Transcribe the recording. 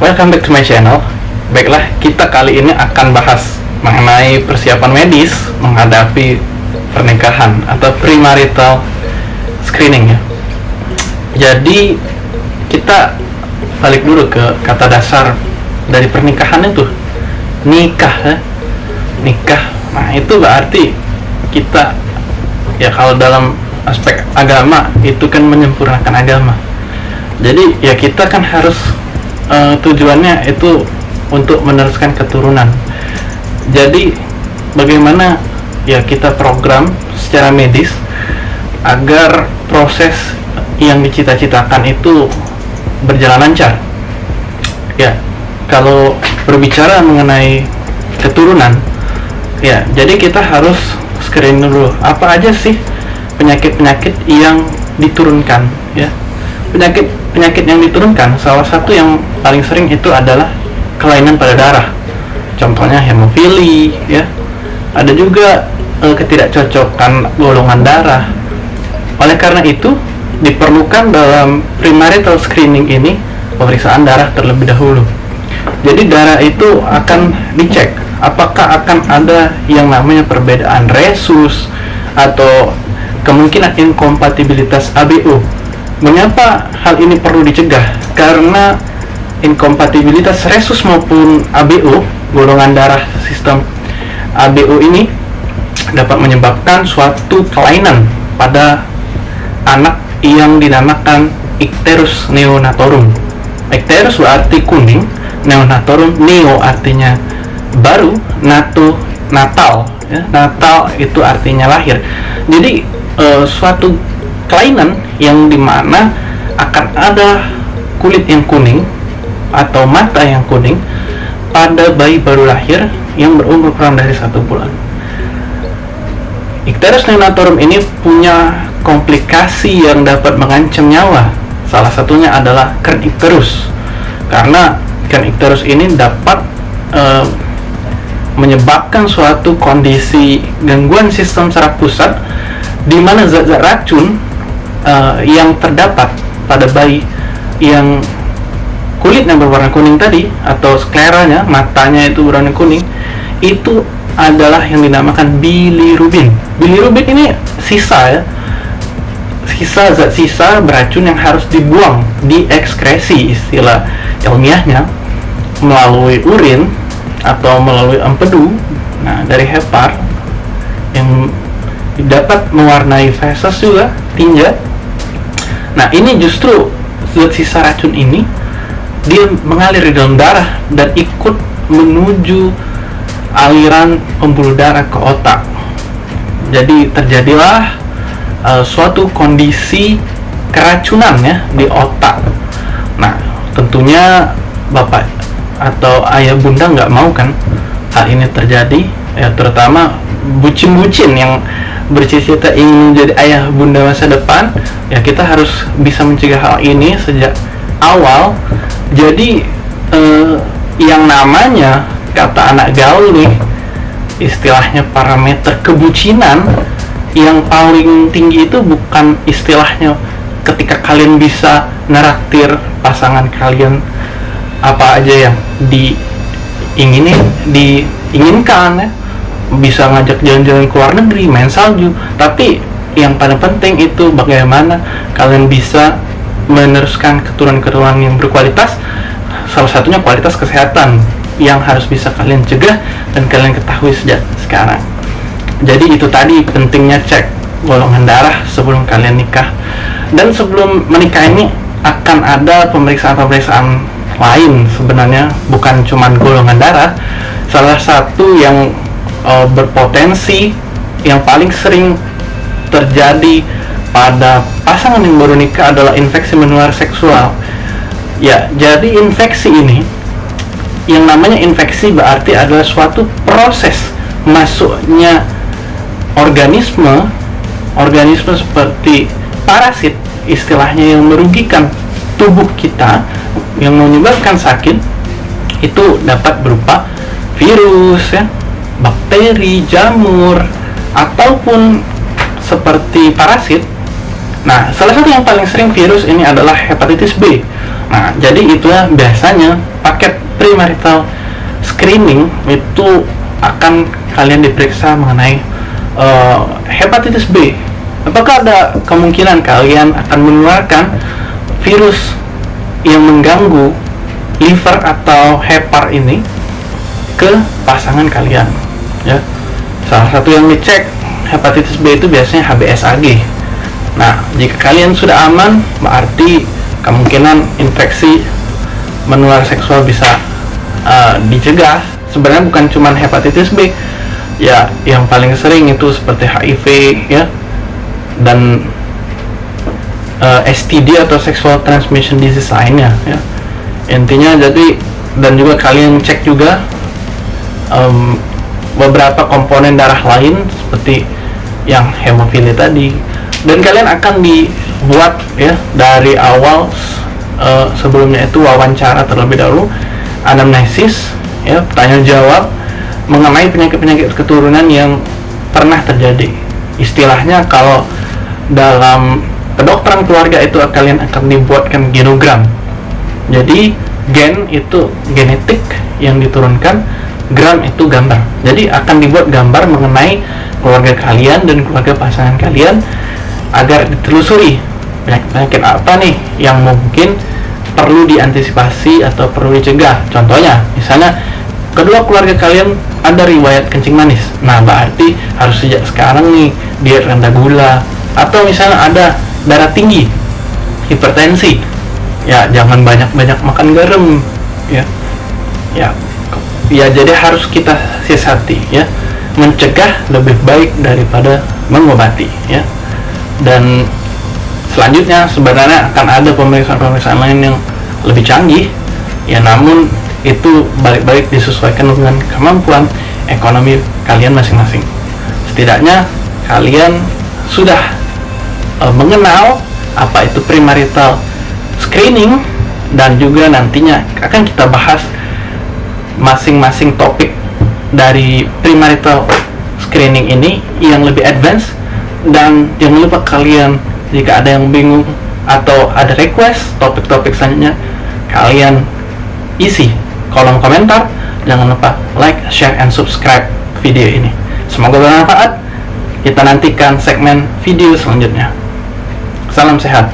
welcome back to my channel. Baiklah, kita kali ini akan bahas mengenai persiapan medis menghadapi pernikahan atau premarital screening ya. Jadi kita balik dulu ke kata dasar dari pernikahan itu nikah ya. nikah nah itu berarti kita ya kalau dalam aspek agama itu kan menyempurnakan agama jadi ya kita kan harus uh, tujuannya itu untuk meneruskan keturunan. Jadi bagaimana ya kita program secara medis agar proses yang dicita-citakan itu berjalan lancar? Ya kalau berbicara mengenai keturunan ya jadi kita harus screen dulu. Apa aja sih penyakit-penyakit yang diturunkan ya? Penyakit penyakit yang diturunkan salah satu yang paling sering itu adalah kelainan pada darah. Contohnya hemofili ya. Ada juga e, ketidakcocokan golongan darah. Oleh karena itu diperlukan dalam premarital screening ini pemeriksaan darah terlebih dahulu. Jadi darah itu akan dicek apakah akan ada yang namanya perbedaan resus atau kemungkinan inkompatibilitas ABO. Mengapa hal ini perlu dicegah? Karena inkompatibilitas resus maupun ABO, golongan darah sistem ABO ini dapat menyebabkan suatu kelainan pada anak yang dinamakan Icterus neonatorum. Icterus berarti kuning, neonatorum neo artinya baru, nato natal ya. Natal itu artinya lahir. Jadi uh, suatu kelainan yang di mana akan ada kulit yang kuning atau mata yang kuning pada bayi baru lahir yang berumur kurang dari satu bulan. Icterus neonatorum ini punya komplikasi yang dapat mengancam nyawa. Salah satunya adalah kern icterus. Karena kern icterus ini dapat uh, menyebabkan suatu kondisi gangguan sistem saraf pusat di mana zat-zat racun uh, yang terdapat pada bayi yang kulitnya berwarna kuning tadi atau skleranya matanya itu berwarna kuning itu adalah yang dinamakan bilirubin. Bilirubin ini sisa ya. Sisa zat sisa beracun yang harus dibuang diekskresi istilah ilmiahnya melalui urin atau melalui empedu nah dari hepar yang dapat mewarnai feses juga tinja nah ini justru zat sisa racun ini dia mengalir di dalam darah dan ikut menuju aliran pembuluh darah ke otak. Jadi terjadilah uh, suatu kondisi keracunan ya di otak. Nah tentunya bapak atau ayah bunda nggak mau kan hal ini terjadi ya terutama bucin-bucin yang bercita-cita ingin menjadi ayah bunda masa depan ya kita harus bisa mencegah hal ini sejak awal. Jadi eh, yang namanya kata anak gaul nih istilahnya parameter kebucinan yang paling tinggi itu bukan istilahnya ketika kalian bisa neraktir pasangan kalian apa aja yang diinginin diinginkan ya bisa ngajak jalan-jalan ke luar negeri, main salju. Tapi yang paling penting itu bagaimana kalian bisa meneruskan keturunan-keturunan yang berkualitas. Salah satunya kualitas kesehatan yang harus bisa kalian cegah dan kalian ketahui sejak sekarang. Jadi itu tadi pentingnya cek golongan darah sebelum kalian nikah. Dan sebelum menikah ini akan ada pemeriksaan-pemeriksaan lain sebenarnya bukan cuma golongan darah. Salah satu yang uh, berpotensi yang paling sering terjadi pada pasangan yang baru nikah adalah infeksi menular seksual. Ya, jadi infeksi ini yang namanya infeksi berarti adalah suatu proses masuknya organisme organisme seperti parasit istilahnya yang merugikan tubuh kita yang menyebabkan sakit itu dapat berupa virus ya bakteri, jamur, ataupun seperti parasit. Nah, salah satu yang paling sering virus ini adalah hepatitis B. Nah, jadi itulah biasanya paket premarital screening itu akan kalian diperiksa mengenai uh, hepatitis B. Apakah ada kemungkinan kalian akan menularkan virus yang mengganggu liver atau hepar ini ke pasangan kalian? Ya, salah satu yang dicek hepatitis B itu biasanya HBsAg. Nah, jika kalian sudah aman, berarti kemungkinan infeksi menular seksual bisa uh, dicegah. Sebenarnya bukan cuma hepatitis B, ya yang paling sering itu seperti HIV ya dan uh, eh, STD atau sexual transmission disease lainnya ya intinya jadi dan juga kalian cek juga um, beberapa komponen darah lain seperti yang hemofilia tadi dan kalian akan dibuat ya dari awal uh, sebelumnya itu wawancara terlebih dahulu anamnesis ya tanya jawab mengenai penyakit-penyakit keturunan yang pernah terjadi. Istilahnya kalau dalam kedokteran keluarga itu kalian akan dibuatkan genogram. Jadi gen itu genetik yang diturunkan, gram itu gambar. Jadi akan dibuat gambar mengenai keluarga kalian dan keluarga pasangan kalian agar ditelusuri. Penyakit-penyakit apa nih yang mungkin perlu diantisipasi atau perlu dicegah. Contohnya, misalnya kedua keluarga kalian ada riwayat kencing manis. Nah berarti harus sejak sekarang nih diet rendah gula. Atau misalnya ada darah tinggi hipertensi. Ya jangan banyak-banyak makan garam ya. Ya ya jadi harus kita siasati ya. Mencegah lebih baik daripada mengobati ya. Dan selanjutnya sebenarnya akan ada pemeriksaan-pemeriksaan lain yang lebih canggih. Ya namun itu balik-balik disesuaikan dengan kemampuan ekonomi kalian masing-masing. Setidaknya kalian sudah uh, mengenal apa itu premarital screening dan juga nantinya akan kita bahas masing-masing topik dari premarital screening ini yang lebih advance dan jangan lupa kalian jika ada yang bingung atau ada request topik-topik selanjutnya kalian isi kolom komentar. Jangan lupa like, share, and subscribe video ini. Semoga bermanfaat. Kita nantikan segmen video selanjutnya. Salam sehat.